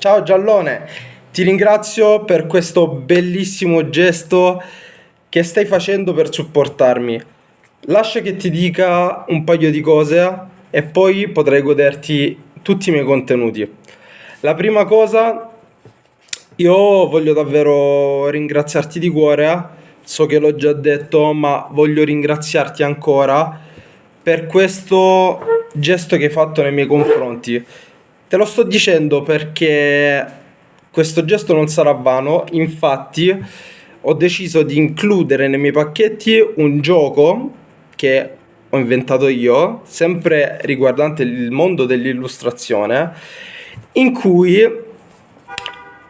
Ciao Giallone, ti ringrazio per questo bellissimo gesto che stai facendo per supportarmi. Lascia che ti dica un paio di cose e poi potrai goderti tutti i miei contenuti. La prima cosa, io voglio davvero ringraziarti di cuore, so che l'ho già detto, ma voglio ringraziarti ancora per questo gesto che hai fatto nei miei confronti. Te lo sto dicendo perché questo gesto non sarà vano, infatti ho deciso di includere nei miei pacchetti un gioco che ho inventato io, sempre riguardante il mondo dell'illustrazione, in cui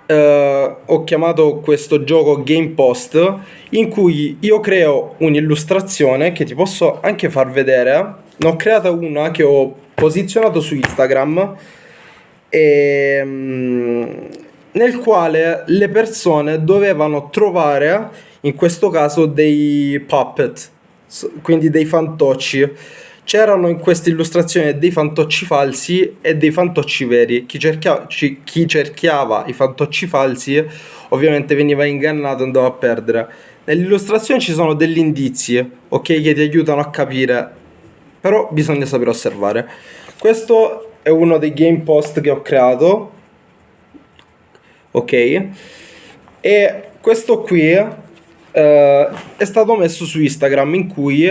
eh, ho chiamato questo gioco Game Post, in cui io creo un'illustrazione che ti posso anche far vedere. Ne ho creata una che ho posizionato su Instagram e, ehm, nel quale le persone dovevano trovare, in questo caso, dei puppet, quindi dei fantocci. C'erano in questa illustrazione dei fantocci falsi e dei fantocci veri. Chi, cerchia, chi cerchiava i fantocci falsi ovviamente veniva ingannato e andava a perdere. Nell'illustrazione ci sono degli indizi, ok, che ti aiutano a capire, però bisogna sapere osservare. Questo è uno dei game post che ho creato. Ok. E questo qui eh, è stato messo su Instagram in cui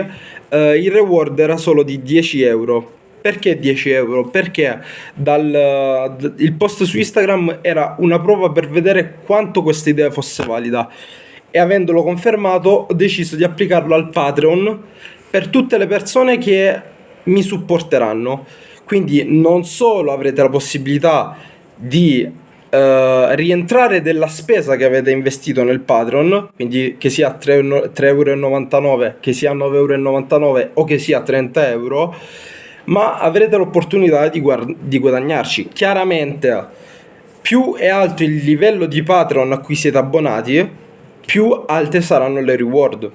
eh, il reward era solo di 10 euro. Perché 10 euro? Perché dal, il post su Instagram era una prova per vedere quanto questa idea fosse valida. E avendolo confermato ho deciso di applicarlo al Patreon per tutte le persone che mi supporteranno quindi non solo avrete la possibilità di uh, rientrare della spesa che avete investito nel Patreon, quindi che sia 3,99 euro, che sia 9,99 euro o che sia 30 euro, ma avrete l'opportunità di, di guadagnarci. Chiaramente più è alto il livello di Patreon a cui siete abbonati, più alte saranno le reward.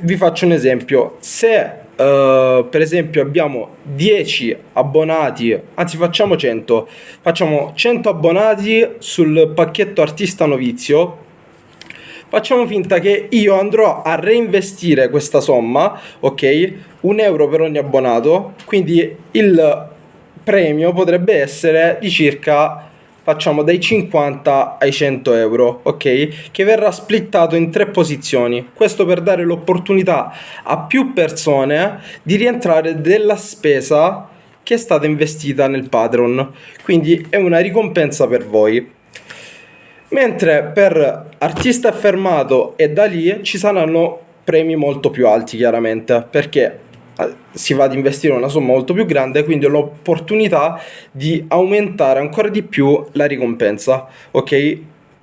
Vi faccio un esempio, se Uh, per esempio abbiamo 10 abbonati, anzi facciamo 100, facciamo 100 abbonati sul pacchetto artista novizio, facciamo finta che io andrò a reinvestire questa somma, ok? Un euro per ogni abbonato, quindi il premio potrebbe essere di circa facciamo dai 50 ai 100 euro, ok? Che verrà splittato in tre posizioni. Questo per dare l'opportunità a più persone di rientrare della spesa che è stata investita nel Patreon. Quindi è una ricompensa per voi. Mentre per artista affermato e da lì ci saranno premi molto più alti chiaramente perché si va ad investire una somma molto più grande quindi ho l'opportunità di aumentare ancora di più la ricompensa ok?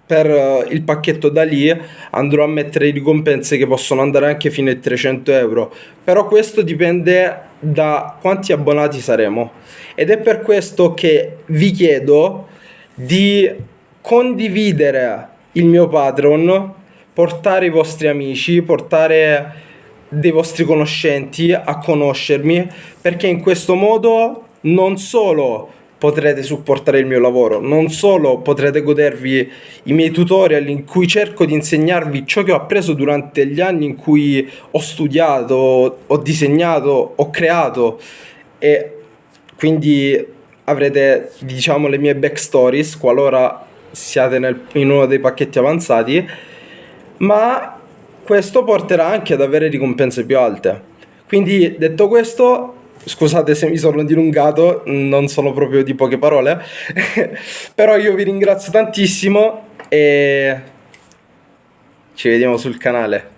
Per uh, il pacchetto da lì andrò a mettere ricompense che possono andare anche fino ai 300 euro. Però questo dipende da quanti abbonati saremo. Ed è per questo che vi chiedo di condividere il mio Patreon portare i vostri amici portare dei vostri conoscenti a conoscermi perché in questo modo non solo potrete supportare il mio lavoro, non solo potrete godervi i miei tutorial in cui cerco di insegnarvi ciò che ho appreso durante gli anni in cui ho studiato, ho disegnato, ho creato e quindi avrete diciamo le mie backstories qualora siate nel, in uno dei pacchetti avanzati ma questo porterà anche ad avere ricompense più alte. Quindi detto questo, scusate se mi sono dilungato, non sono proprio di poche parole, però io vi ringrazio tantissimo e ci vediamo sul canale.